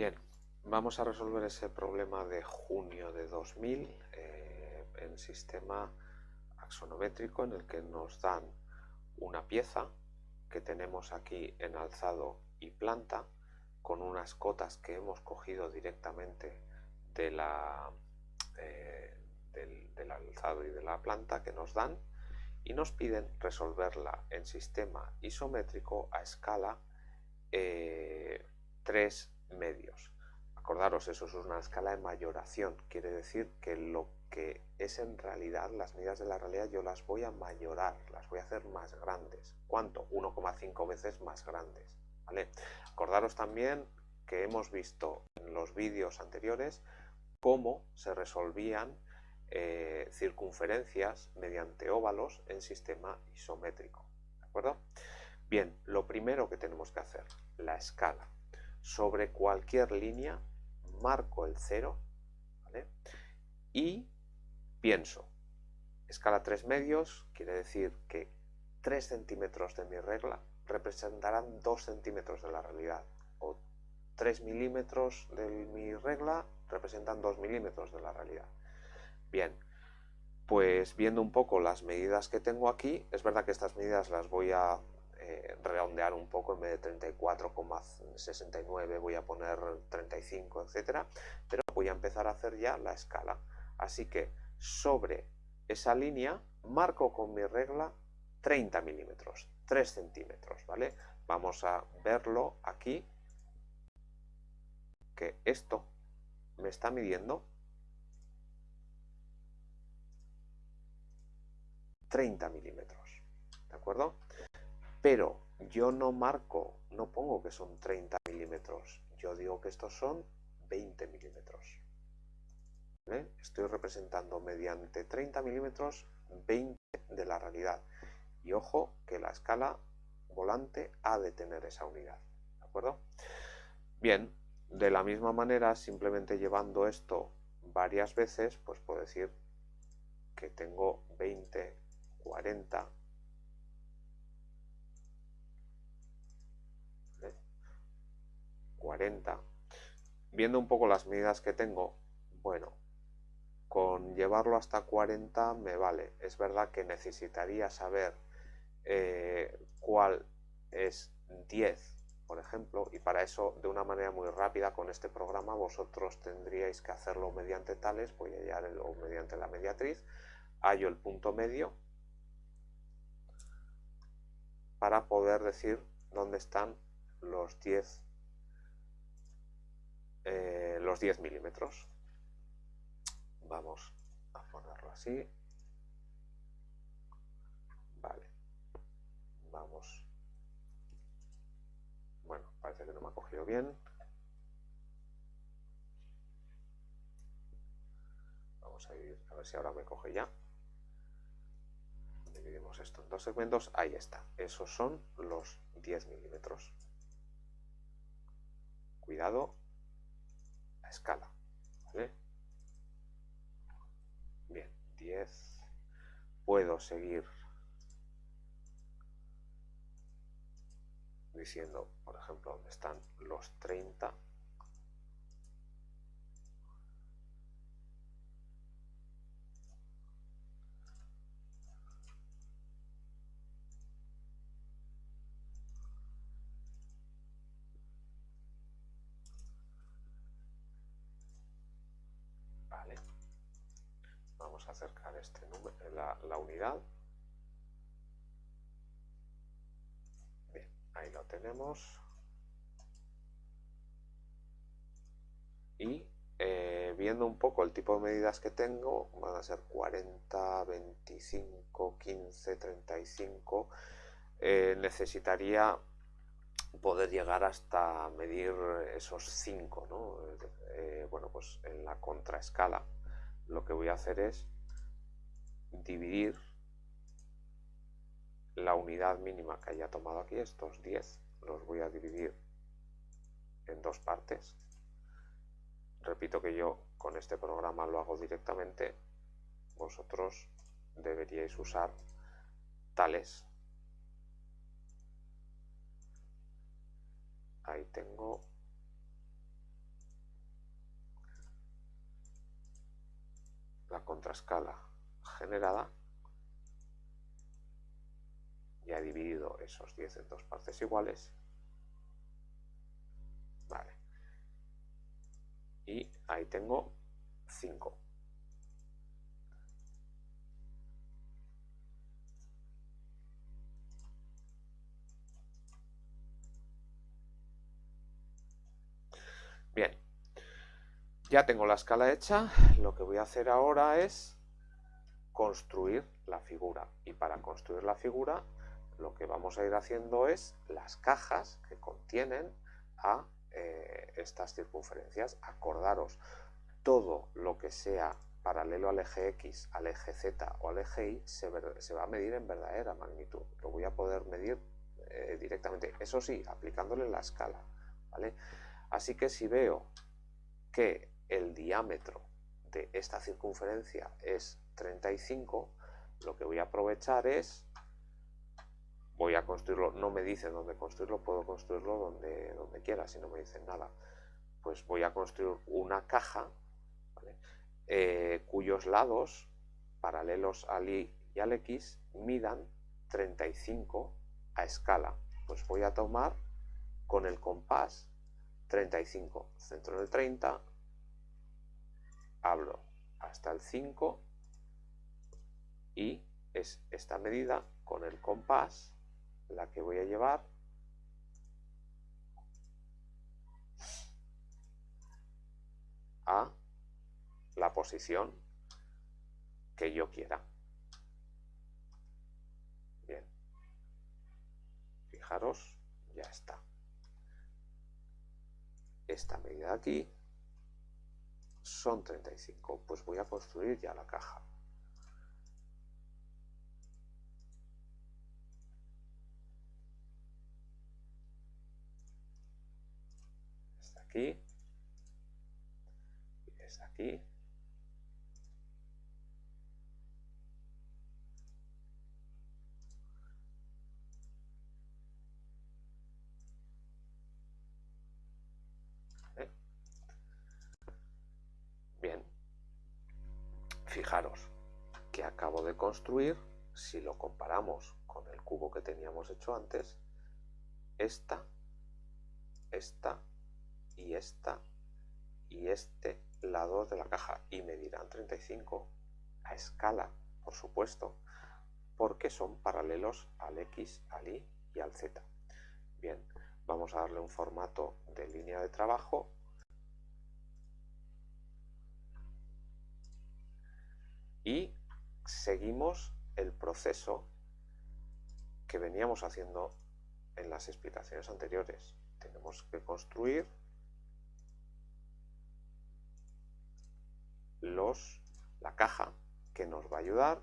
Bien, vamos a resolver ese problema de junio de 2000 eh, en sistema axonométrico en el que nos dan una pieza que tenemos aquí en alzado y planta con unas cotas que hemos cogido directamente de la, eh, del, alzado y de la planta que nos dan y nos piden resolverla en sistema isométrico a escala 3 eh, medios. Acordaros, eso es una escala de mayoración, quiere decir que lo que es en realidad, las medidas de la realidad, yo las voy a mayorar, las voy a hacer más grandes. ¿Cuánto? 1,5 veces más grandes. ¿vale? Acordaros también que hemos visto en los vídeos anteriores cómo se resolvían eh, circunferencias mediante óvalos en sistema isométrico. ¿De acuerdo? Bien, lo primero que tenemos que hacer, la escala. Sobre cualquier línea marco el cero y pienso, escala 3 medios quiere decir que 3 centímetros de mi regla representarán 2 centímetros de la realidad o 3 milímetros de mi regla representan 2 milímetros de la realidad. Bien, pues viendo un poco las medidas que tengo aquí, es verdad que estas medidas las voy a eh, redondear un poco, en vez de 34,69 voy a poner 35, etcétera, pero voy a empezar a hacer ya la escala. Así que sobre esa línea marco con mi regla 30 milímetros, 3 centímetros, ¿vale? Vamos a verlo aquí, que esto me está midiendo 30 milímetros, ¿de acuerdo? Pero yo no marco, no pongo que son 30 milímetros, yo digo que estos son 20 milímetros. Estoy representando mediante 30 milímetros 20 de la realidad. Y ojo que la escala volante ha de tener esa unidad. ¿De acuerdo? Bien, de la misma manera, simplemente llevando esto varias veces, pues puedo decir que tengo 20, 40, 40. Viendo un poco las medidas que tengo, bueno, con llevarlo hasta 40 me vale. Es verdad que necesitaría saber eh, cuál es 10, por ejemplo, y para eso de una manera muy rápida con este programa vosotros tendríais que hacerlo mediante tales, voy a hallar o mediante la mediatriz, hallo el punto medio para poder decir dónde están los 10 eh, los 10 milímetros. Vamos a ponerlo así. Vale. Vamos. Bueno, parece que no me ha cogido bien. Vamos a ir a ver si ahora me coge ya. Dividimos esto en dos segmentos. Ahí está. Esos son los 10 milímetros. Cuidado escala. Bien, 10. Puedo seguir diciendo, por ejemplo, dónde están los 30 la, unidad. Bien, ahí lo tenemos. Y eh, viendo un poco el tipo de medidas que tengo, van a ser 40, 25, 15, 35. necesitaría poder llegar hasta medir esos 5, ¿no? Eh, bueno, pues en la contraescala lo que voy a hacer es dividir la unidad mínima que haya tomado aquí, estos 10, los voy a dividir en dos partes. Repito que yo con este programa lo hago directamente, vosotros deberíais usar tales. Ahí tengo la contraescala generada. Ya he dividido esos 10 en dos partes iguales. Vale. Y ahí tengo 5. Bien, ya tengo la escala hecha, lo que voy a hacer ahora es construir la figura. Y para construir la figura lo que vamos a ir haciendo es las cajas que contienen a eh, estas circunferencias. Acordaros, todo lo que sea paralelo al eje X, al eje Z o al eje Y se, va a medir en verdadera magnitud. Lo voy a poder medir eh, directamente. Eso sí, aplicándole la escala. ¿vale? Así que si veo que el diámetro de esta circunferencia es 35, lo que voy a aprovechar es, voy a construirlo, no me dicen dónde construirlo, puedo construirlo donde, donde quiera, si no me dicen nada. Pues voy a construir una caja eh, cuyos lados paralelos al Y y al X midan 35 a escala. Pues voy a tomar con el compás 35, centro del 30, abro hasta el 5 y es esta medida con el compás la que voy a llevar a la posición que yo quiera. Bien, fijaros, ya está esta medida aquí son 35, pues voy a construir ya la caja. Está aquí, y aquí. Fijaros que acabo de construir, si lo comparamos con el cubo que teníamos hecho antes, esta, esta y esta y este lado de la caja y medirán 35 a escala, por supuesto, porque son paralelos al X, al Y y al Z. Bien, vamos a darle un formato de línea de trabajo y seguimos el proceso que veníamos haciendo en las explicaciones anteriores. Tenemos que construir los, la caja que nos va a ayudar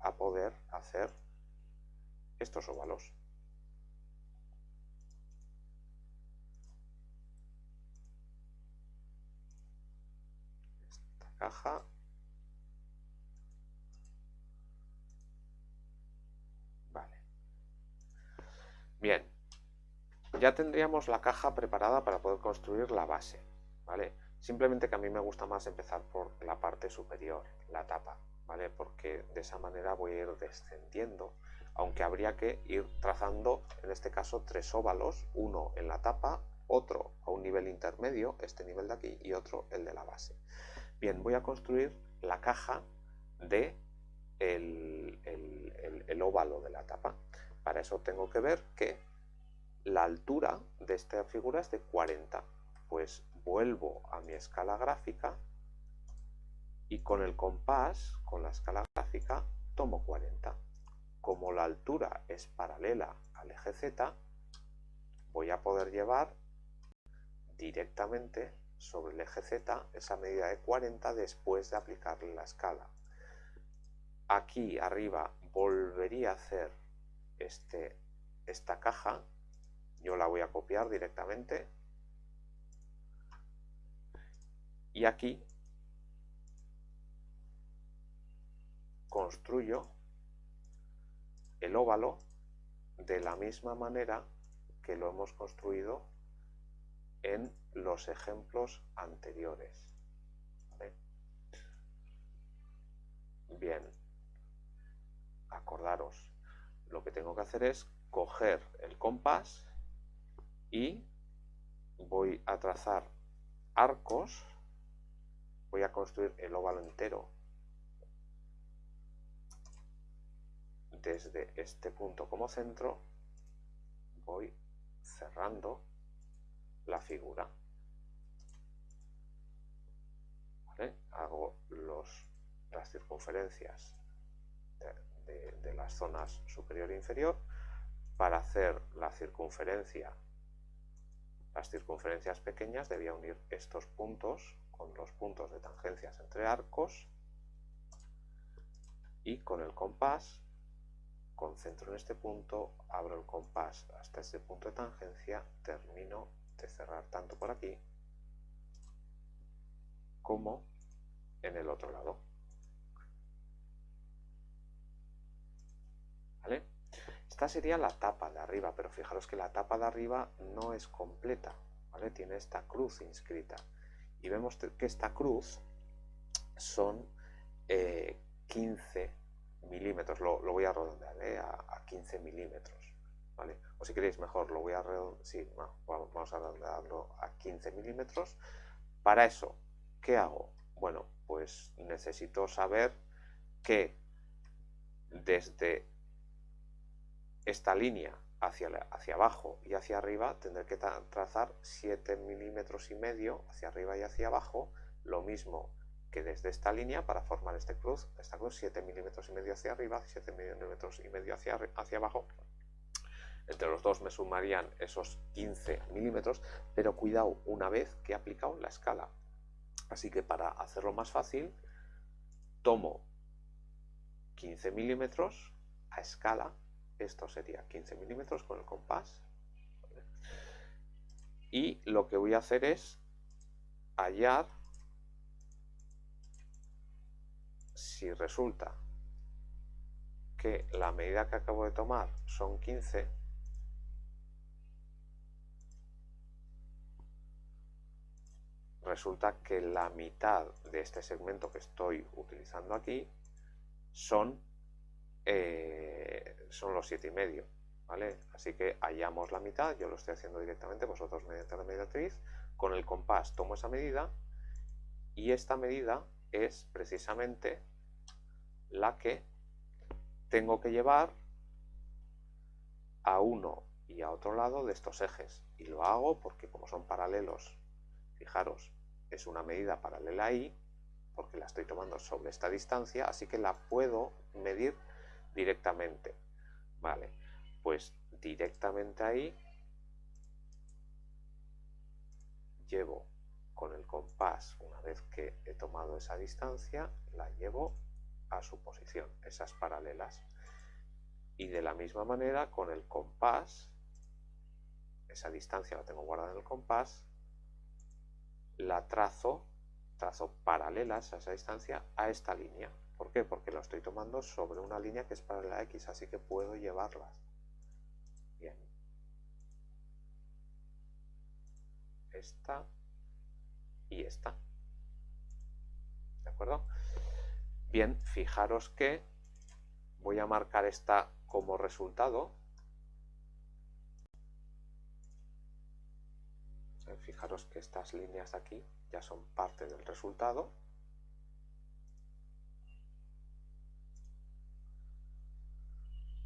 a poder hacer estos óvalos. Esta caja Bien, ya tendríamos la caja preparada para poder construir la base, ¿vale? Simplemente que a mí me gusta más empezar por la parte superior, la tapa, ¿vale? Porque de esa manera voy a ir descendiendo, aunque habría que ir trazando, en este caso, tres óvalos, uno en la tapa, otro a un nivel intermedio, este nivel de aquí, y otro el de la base. Bien, voy a construir la caja de el óvalo de la tapa. Para eso tengo que ver que la altura de esta figura es de 40. Pues vuelvo a mi escala gráfica y con el compás, con la escala gráfica, tomo 40. Como la altura es paralela al eje Z, voy a poder llevar directamente sobre el eje Z esa medida de 40 después de aplicarle la escala. Aquí arriba volvería a hacer este, esta caja, yo la voy a copiar directamente. Y aquí construyo el óvalo de la misma manera que lo hemos construido en los ejemplos anteriores. Bien, acordaros, lo que tengo que hacer es coger el compás y voy a trazar arcos, voy a construir el óvalo entero. Desde este punto como centro, voy cerrando la figura. Hago las circunferencias de, de las zonas superior e inferior. Para hacer la circunferencia las circunferencias pequeñas debía unir estos puntos con los puntos de tangencias entre arcos y con el compás concentro en este punto, abro el compás hasta este punto de tangencia, termino de cerrar tanto por aquí como en el otro lado. ¿Vale? Esta sería la tapa de arriba, pero fijaros que la tapa de arriba no es completa, ¿vale? Tiene esta cruz inscrita. Y vemos que esta cruz son 15 eh, milímetros, lo, voy a redondear ¿eh? a, 15 milímetros, ¿vale? O si queréis mejor, lo voy a redondear, sí, vamos a redondearlo a 15 milímetros. Para eso, ¿qué hago? Bueno, pues necesito saber que desde esta línea hacia, hacia abajo y hacia arriba tendré que trazar 7 milímetros y medio hacia arriba y hacia abajo, lo mismo que desde esta línea para formar este cruz, esta cruz 7 milímetros y medio hacia arriba, 7 milímetros y medio hacia, hacia abajo, entre los dos me sumarían esos 15 milímetros, pero cuidado una vez que he aplicado la escala. Así que para hacerlo más fácil, tomo 15 milímetros a escala esto sería 15 milímetros con el compás. Y lo que voy a hacer es hallar si resulta que la medida que acabo de tomar son 15, resulta que la mitad de este segmento que estoy utilizando aquí son eh, son los siete y medio, ¿vale? Así que hallamos la mitad, yo lo estoy haciendo directamente, vosotros mediante la mediatriz, con el compás tomo esa medida y esta medida es precisamente la que tengo que llevar a uno y a otro lado de estos ejes y lo hago porque como son paralelos, fijaros, es una medida paralela ahí porque la estoy tomando sobre esta distancia, así que la puedo medir directamente. Vale, pues directamente ahí llevo con el compás, una vez que he tomado esa distancia, la llevo a su posición, esas paralelas. Y de la misma manera con el compás, esa distancia la tengo guardada en el compás, la trazo, trazo paralelas a esa distancia a esta línea. ¿Por qué? Porque lo estoy tomando sobre una línea que es paralela a X, así que puedo llevarlas. Bien. Esta y esta. ¿De acuerdo? Bien, fijaros que voy a marcar esta como resultado. Fijaros que estas líneas de aquí ya son parte del resultado.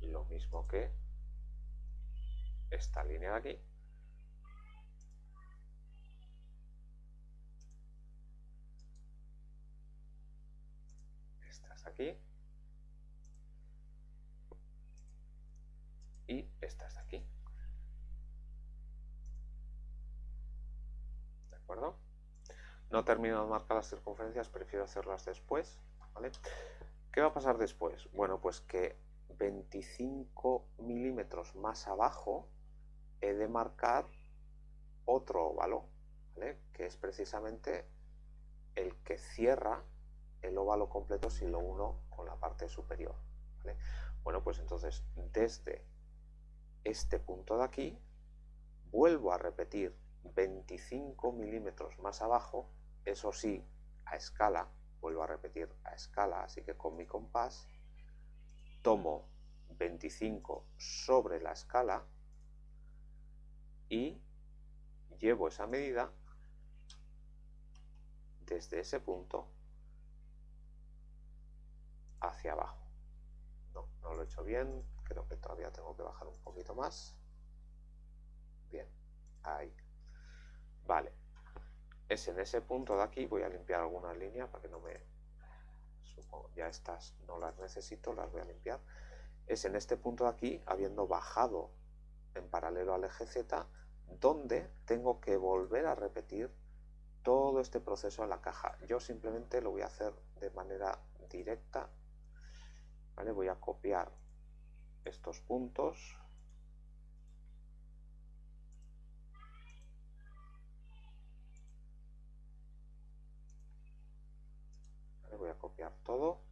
Lo mismo que esta línea de aquí. Estas aquí. Y estas de aquí. ¿De acuerdo? No termino de marcar las circunferencias, prefiero hacerlas después. ¿vale? ¿Qué va a pasar después? Bueno, pues que 25 milímetros más abajo he de marcar otro óvalo, que es precisamente el que cierra el óvalo completo si lo uno con la parte superior. Bueno, pues entonces desde este punto de aquí vuelvo a repetir 25 milímetros más abajo, eso sí, a escala, vuelvo a repetir a escala, así que con mi compás tomo 25 sobre la escala y llevo esa medida desde ese punto hacia abajo. No, no lo he hecho bien, creo que todavía tengo que bajar un poquito más. Bien, ahí. Vale, es en ese punto de aquí, voy a limpiar algunas líneas para que no me... Supongo, ya estas no las necesito, las voy a limpiar. Es en este punto de aquí, habiendo bajado en paralelo al eje Z, donde tengo que volver a repetir todo este proceso en la caja. Yo simplemente lo voy a hacer de manera directa. ¿vale? Voy a copiar estos puntos. Copiar todo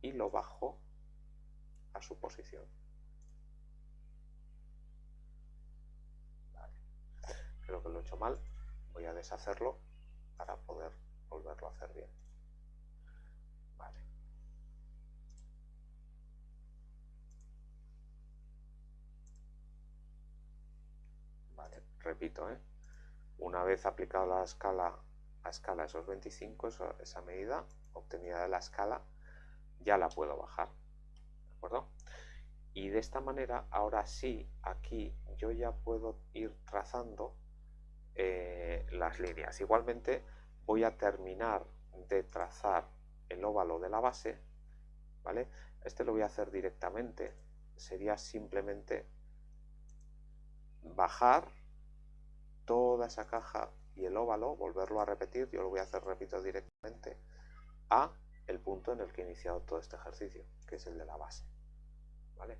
y lo bajo a su posición. Creo que lo he hecho mal voy a deshacerlo para poder volverlo a hacer bien. Vale. Repito, ¿eh? una vez aplicado la escala a escala esos 25, esa medida obtenida de la escala, ya la puedo bajar. ¿De acuerdo? Y de esta manera, ahora sí, aquí yo ya puedo ir trazando eh, las líneas. Igualmente voy a terminar de trazar el óvalo de la base, ¿vale? Este lo voy a hacer directamente, sería simplemente bajar toda esa caja y el óvalo, volverlo a repetir, yo lo voy a hacer, repito, directamente a el punto en el que he iniciado todo este ejercicio, que es el de la base, ¿vale?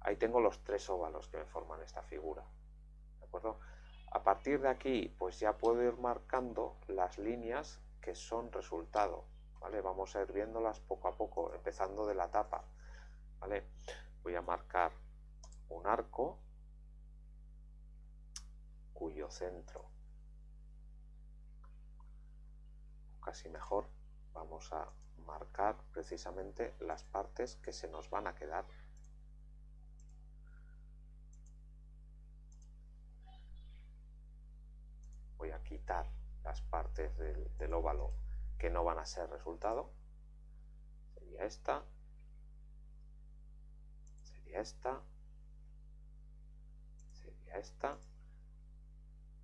Ahí tengo los tres óvalos que me forman esta figura, ¿de acuerdo? A partir de aquí, pues ya puedo ir marcando las líneas que son resultado. ¿vale? Vamos a ir viéndolas poco a poco, empezando de la tapa. ¿vale? Voy a marcar un arco cuyo centro, casi mejor, vamos a marcar precisamente las partes que se nos van a quedar voy a quitar las partes del, óvalo que no van a ser resultado. Sería esta, sería esta, sería esta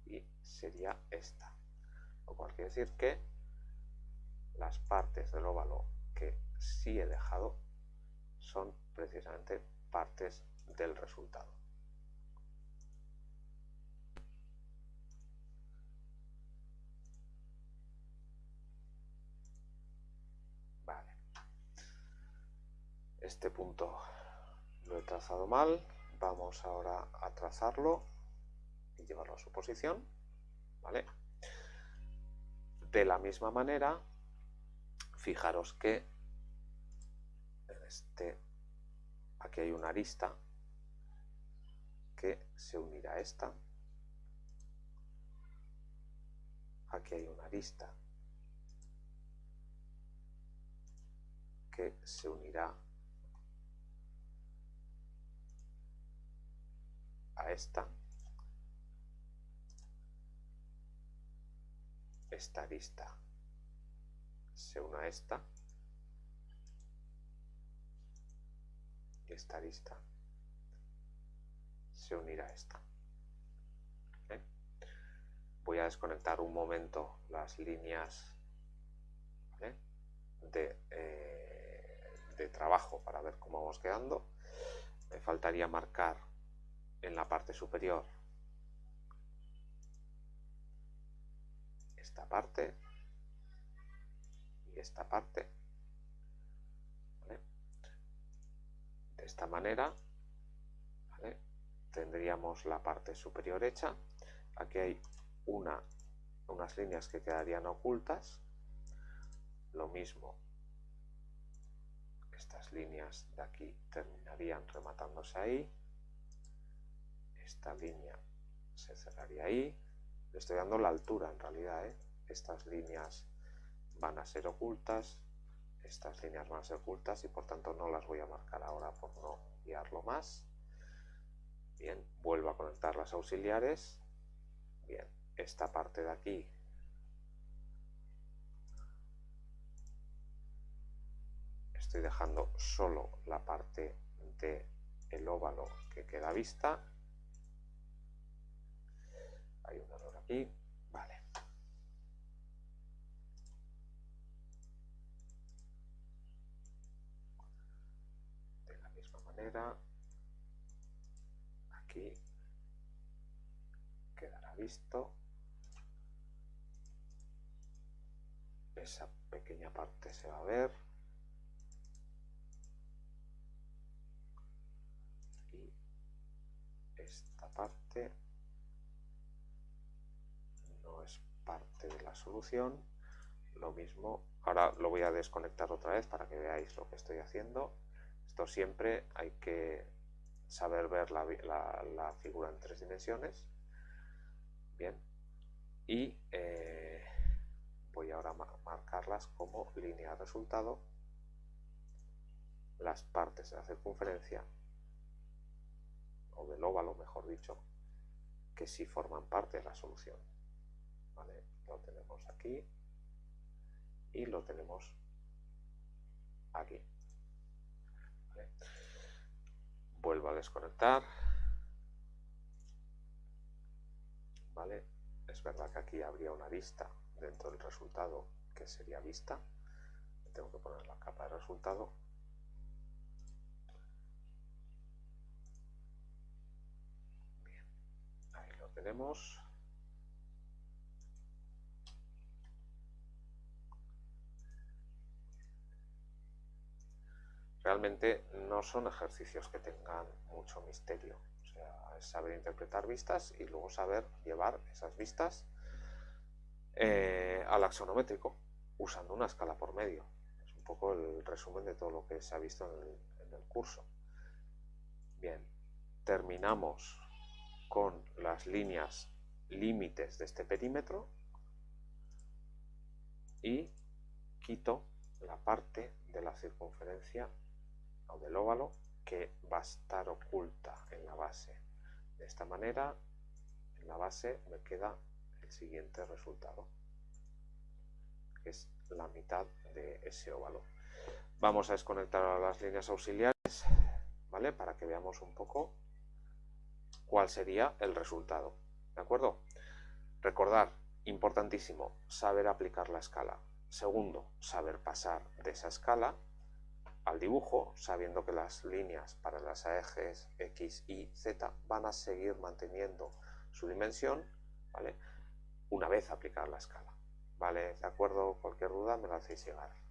y sería esta. Lo cual quiere decir que las partes del óvalo que sí he dejado son precisamente partes del resultado. este punto lo he trazado mal, vamos ahora a trazarlo y llevarlo a su posición, ¿vale? De la misma manera, fijaros que este, aquí hay una arista que se unirá a esta, aquí hay una arista que se unirá a esta, esta arista se une a esta y esta arista se unirá a esta. Voy a desconectar un momento las líneas de, eh, de trabajo para ver cómo vamos quedando. Me faltaría marcar en la parte superior esta parte esta parte. De esta manera tendríamos la parte superior hecha. Aquí hay una, unas líneas que quedarían ocultas. Lo mismo, estas líneas de aquí terminarían rematándose ahí esta línea se cerraría ahí. Le estoy dando la altura en realidad, ¿eh? estas líneas van a ser ocultas, estas líneas van a ser ocultas y por tanto no las voy a marcar ahora por no guiarlo más. Bien, vuelvo a conectar las auxiliares. Bien, esta parte de aquí estoy dejando solo la parte de el óvalo que queda vista. Hay un error aquí. Vale. De la aquí quedará visto. Esa pequeña parte se va a ver. esta parte no es parte de la solución lo mismo ahora lo voy a desconectar otra vez para que veáis lo que estoy haciendo esto siempre hay que saber ver la, figura en tres dimensiones bien y eh, voy ahora a marcarlas como línea de resultado las partes de la circunferencia o del óvalo, mejor dicho, que sí forman parte de la solución. Lo tenemos aquí y lo tenemos aquí. Vuelvo a desconectar. ¿Vale? Es verdad que aquí habría una vista dentro del resultado que sería vista. Tengo que poner la capa de resultado tenemos. Realmente no son ejercicios que tengan mucho misterio. Es saber interpretar vistas y luego saber llevar esas vistas eh, al axonométrico usando una escala por medio. Es un poco el resumen de todo lo que se ha visto en el curso. Bien, terminamos con las líneas límites de este perímetro y quito la parte de la circunferencia o del óvalo que va a estar oculta en la base. De esta manera, en la base me queda el siguiente resultado, que es la mitad de ese óvalo. Vamos a desconectar las líneas auxiliares, ¿vale? Para que veamos un poco cuál sería el resultado. ¿De acuerdo? Recordar, importantísimo, saber aplicar la escala. Segundo, saber pasar de esa escala al dibujo, sabiendo que las líneas para las ejes X, Y, Z van a seguir manteniendo su dimensión, ¿vale? Una vez aplicada la escala. ¿Vale? ¿De acuerdo? Cualquier duda me la hacéis llegar.